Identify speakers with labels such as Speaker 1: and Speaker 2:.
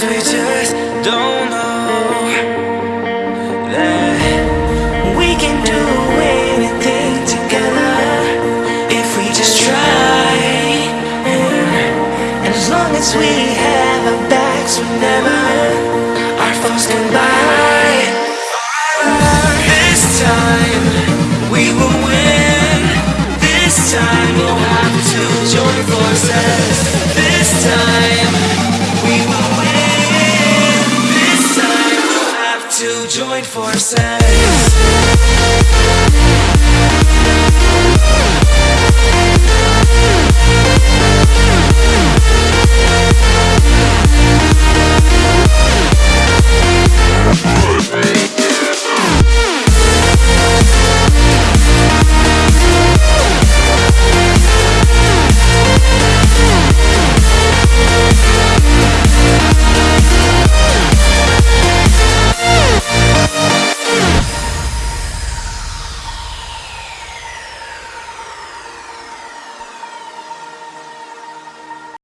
Speaker 1: We just don't know that we can do anything together if we just try. And as long as we have our backs, our this time we will win. This time we'll have to. forces